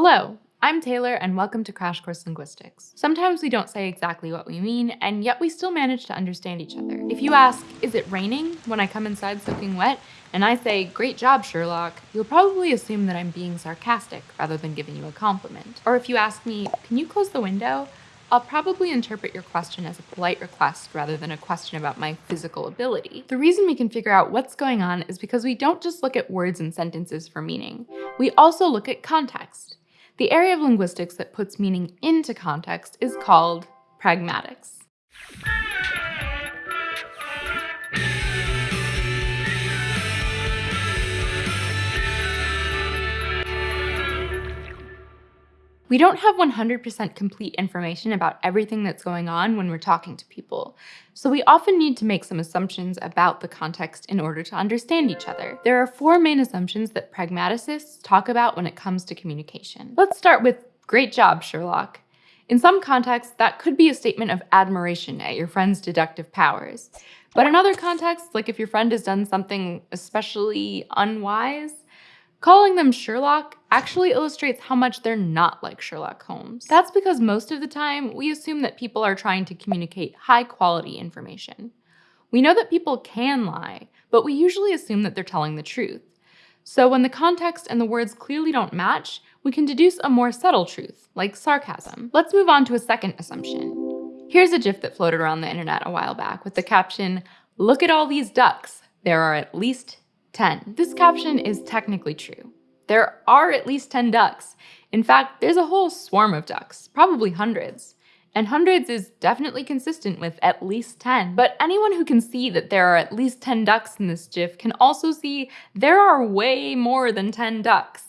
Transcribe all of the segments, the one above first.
Hello, I'm Taylor and welcome to Crash Course Linguistics. Sometimes we don't say exactly what we mean, and yet we still manage to understand each other. If you ask, is it raining, when I come inside soaking wet, and I say, great job, Sherlock, you'll probably assume that I'm being sarcastic rather than giving you a compliment. Or if you ask me, can you close the window? I'll probably interpret your question as a polite request rather than a question about my physical ability. The reason we can figure out what's going on is because we don't just look at words and sentences for meaning. We also look at context. The area of linguistics that puts meaning into context is called pragmatics. We don't have 100% complete information about everything that's going on when we're talking to people, so we often need to make some assumptions about the context in order to understand each other. There are four main assumptions that pragmaticists talk about when it comes to communication. Let's start with, great job, Sherlock. In some contexts, that could be a statement of admiration at your friend's deductive powers. But in other contexts, like if your friend has done something especially unwise, Calling them Sherlock actually illustrates how much they're not like Sherlock Holmes. That's because most of the time, we assume that people are trying to communicate high quality information. We know that people can lie, but we usually assume that they're telling the truth. So when the context and the words clearly don't match, we can deduce a more subtle truth, like sarcasm. Let's move on to a second assumption. Here's a GIF that floated around the internet a while back with the caption, look at all these ducks. There are at least 10. This caption is technically true. There are at least 10 ducks. In fact, there's a whole swarm of ducks, probably hundreds. And hundreds is definitely consistent with at least 10. But anyone who can see that there are at least 10 ducks in this GIF can also see there are way more than 10 ducks.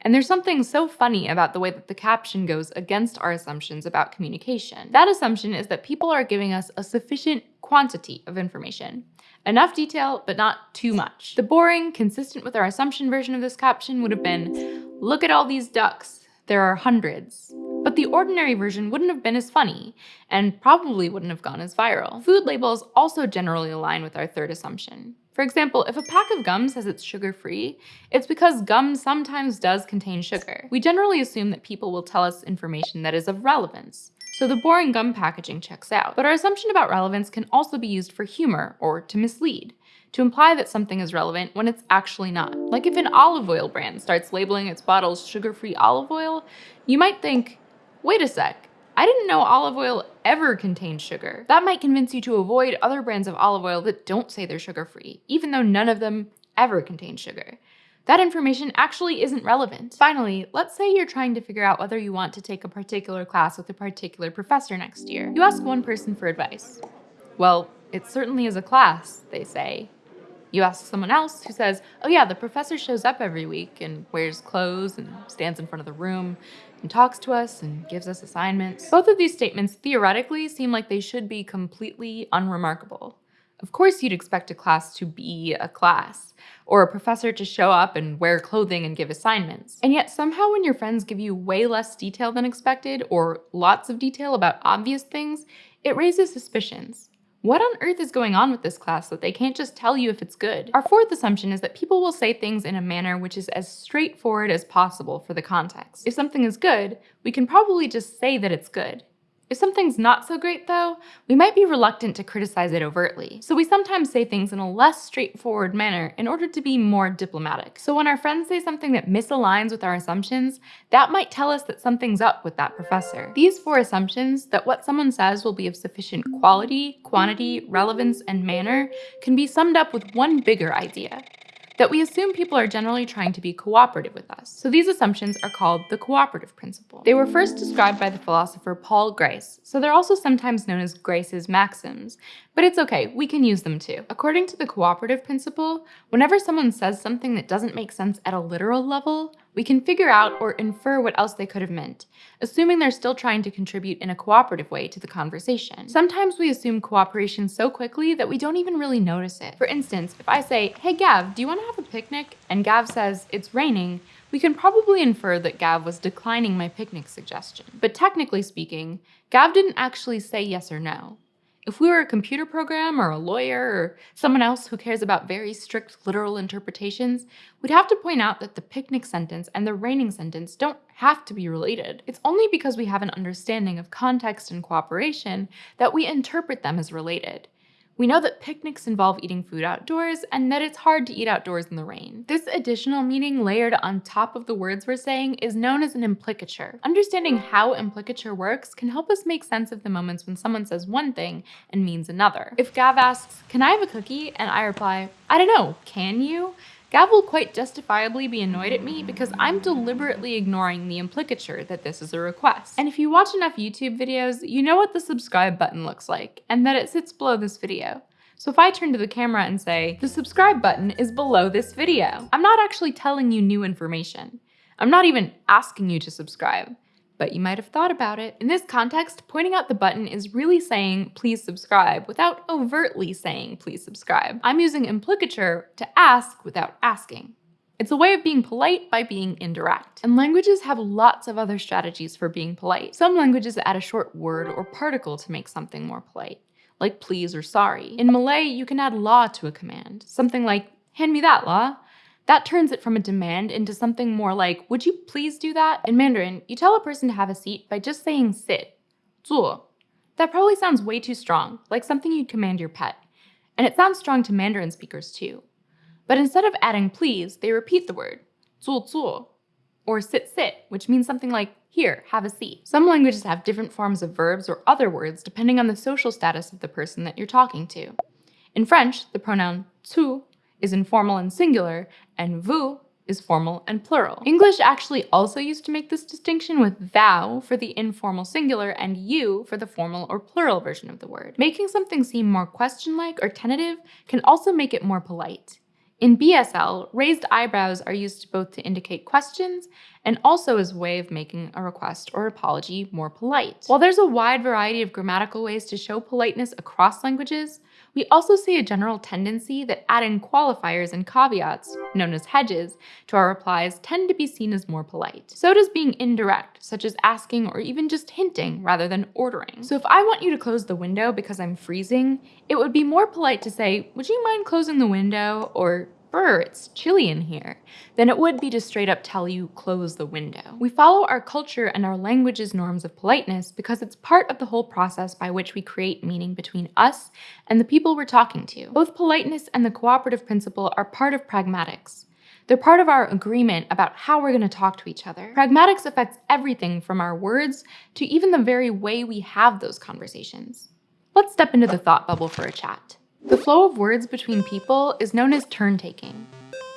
And there's something so funny about the way that the caption goes against our assumptions about communication. That assumption is that people are giving us a sufficient quantity of information. Enough detail, but not too much. The boring, consistent with our assumption version of this caption would have been, look at all these ducks, there are hundreds. But the ordinary version wouldn't have been as funny, and probably wouldn't have gone as viral. Food labels also generally align with our third assumption. For example, if a pack of gum says it's sugar-free, it's because gum sometimes does contain sugar. We generally assume that people will tell us information that is of relevance, so the boring gum packaging checks out. But our assumption about relevance can also be used for humor or to mislead, to imply that something is relevant when it's actually not. Like if an olive oil brand starts labeling its bottles sugar-free olive oil, you might think, wait a sec, I didn't know olive oil ever contained sugar. That might convince you to avoid other brands of olive oil that don't say they're sugar-free, even though none of them ever contain sugar. That information actually isn't relevant. Finally, let's say you're trying to figure out whether you want to take a particular class with a particular professor next year. You ask one person for advice. Well, it certainly is a class, they say. You ask someone else who says, oh yeah, the professor shows up every week and wears clothes and stands in front of the room and talks to us and gives us assignments. Both of these statements theoretically seem like they should be completely unremarkable. Of course you'd expect a class to be a class, or a professor to show up and wear clothing and give assignments. And yet somehow when your friends give you way less detail than expected, or lots of detail about obvious things, it raises suspicions. What on earth is going on with this class that they can't just tell you if it's good? Our fourth assumption is that people will say things in a manner which is as straightforward as possible for the context. If something is good, we can probably just say that it's good. If something's not so great though, we might be reluctant to criticize it overtly, so we sometimes say things in a less straightforward manner in order to be more diplomatic. So when our friends say something that misaligns with our assumptions, that might tell us that something's up with that professor. These four assumptions, that what someone says will be of sufficient quality, quantity, relevance, and manner, can be summed up with one bigger idea that we assume people are generally trying to be cooperative with us. So these assumptions are called the cooperative principle. They were first described by the philosopher Paul Grice, so they're also sometimes known as Grice's maxims, but it's okay, we can use them too. According to the cooperative principle, whenever someone says something that doesn't make sense at a literal level, we can figure out or infer what else they could have meant, assuming they're still trying to contribute in a cooperative way to the conversation. Sometimes we assume cooperation so quickly that we don't even really notice it. For instance, if I say, hey Gav, do you want to have a picnic? And Gav says, it's raining, we can probably infer that Gav was declining my picnic suggestion. But technically speaking, Gav didn't actually say yes or no. If we were a computer program or a lawyer or someone else who cares about very strict literal interpretations, we'd have to point out that the picnic sentence and the raining sentence don't have to be related. It's only because we have an understanding of context and cooperation that we interpret them as related. We know that picnics involve eating food outdoors and that it's hard to eat outdoors in the rain. This additional meaning layered on top of the words we're saying is known as an implicature. Understanding how implicature works can help us make sense of the moments when someone says one thing and means another. If Gav asks, can I have a cookie? And I reply, I don't know, can you? Gav will quite justifiably be annoyed at me because I'm deliberately ignoring the implicature that this is a request. And if you watch enough YouTube videos, you know what the subscribe button looks like, and that it sits below this video. So if I turn to the camera and say, the subscribe button is below this video, I'm not actually telling you new information. I'm not even asking you to subscribe but you might have thought about it. In this context, pointing out the button is really saying please subscribe without overtly saying please subscribe. I'm using implicature to ask without asking. It's a way of being polite by being indirect. And languages have lots of other strategies for being polite. Some languages add a short word or particle to make something more polite, like please or sorry. In Malay, you can add la to a command, something like hand me that la, that turns it from a demand into something more like, would you please do that? In Mandarin, you tell a person to have a seat by just saying sit, 坐. That probably sounds way too strong, like something you'd command your pet. And it sounds strong to Mandarin speakers too. But instead of adding please, they repeat the word, 坐坐, or sit sit, which means something like, here, have a seat. Some languages have different forms of verbs or other words depending on the social status of the person that you're talking to. In French, the pronoun tu is informal and singular, and vous is formal and plural. English actually also used to make this distinction with thou for the informal singular and you for the formal or plural version of the word. Making something seem more question-like or tentative can also make it more polite. In BSL, raised eyebrows are used both to indicate questions and also as a way of making a request or apology more polite. While there's a wide variety of grammatical ways to show politeness across languages, we also see a general tendency that adding qualifiers and caveats, known as hedges, to our replies tend to be seen as more polite. So does being indirect, such as asking or even just hinting rather than ordering. So if I want you to close the window because I'm freezing, it would be more polite to say, would you mind closing the window? Or brr, it's chilly in here, than it would be to straight up tell you close the window. We follow our culture and our language's norms of politeness because it's part of the whole process by which we create meaning between us and the people we're talking to. Both politeness and the cooperative principle are part of pragmatics. They're part of our agreement about how we're going to talk to each other. Pragmatics affects everything from our words to even the very way we have those conversations. Let's step into the thought bubble for a chat. The flow of words between people is known as turn taking.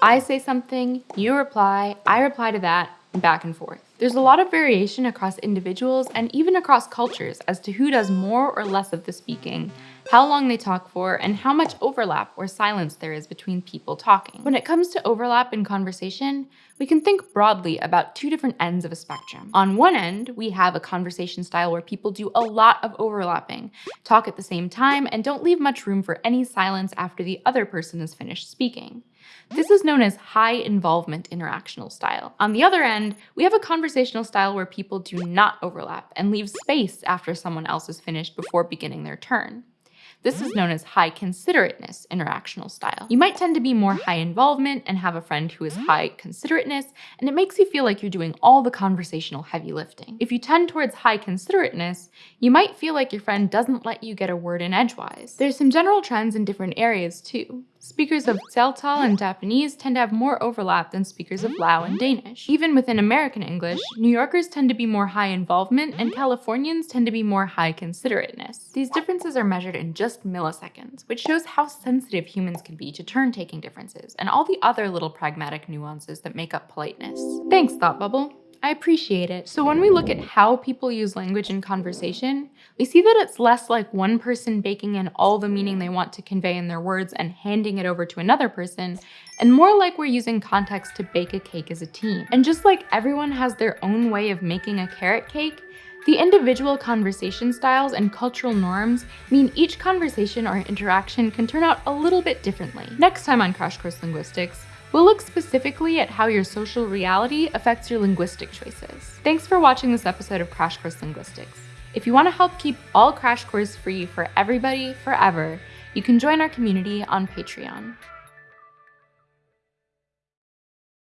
I say something, you reply, I reply to that, and back and forth. There's a lot of variation across individuals and even across cultures as to who does more or less of the speaking, how long they talk for, and how much overlap or silence there is between people talking. When it comes to overlap in conversation, we can think broadly about two different ends of a spectrum. On one end, we have a conversation style where people do a lot of overlapping, talk at the same time, and don't leave much room for any silence after the other person has finished speaking. This is known as high involvement interactional style. On the other end, we have a conversational style where people do not overlap and leave space after someone else is finished before beginning their turn. This is known as high considerateness interactional style. You might tend to be more high involvement and have a friend who is high considerateness, and it makes you feel like you're doing all the conversational heavy lifting. If you tend towards high considerateness, you might feel like your friend doesn't let you get a word in edgewise. There's some general trends in different areas too. Speakers of Tseltal and Japanese tend to have more overlap than speakers of Lao and Danish. Even within American English, New Yorkers tend to be more high involvement and Californians tend to be more high considerateness. These differences are measured in just milliseconds, which shows how sensitive humans can be to turn-taking differences and all the other little pragmatic nuances that make up politeness. Thanks, Thought Bubble. I appreciate it. So when we look at how people use language in conversation, we see that it's less like one person baking in all the meaning they want to convey in their words and handing it over to another person, and more like we're using context to bake a cake as a team. And just like everyone has their own way of making a carrot cake, the individual conversation styles and cultural norms mean each conversation or interaction can turn out a little bit differently. Next time on Crash Course Linguistics, We'll look specifically at how your social reality affects your linguistic choices. Thanks for watching this episode of Crash Course Linguistics. If you want to help keep all Crash Course free for everybody forever, you can join our community on Patreon.